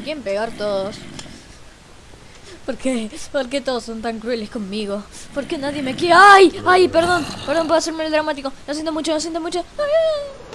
Me quieren pegar todos. ¿Por qué? ¿Por qué todos son tan crueles conmigo? ¿Por qué nadie me quiere? ¡Ay! ¡Ay! Perdón, perdón por hacerme el dramático. Lo siento mucho, lo siento mucho. Ay!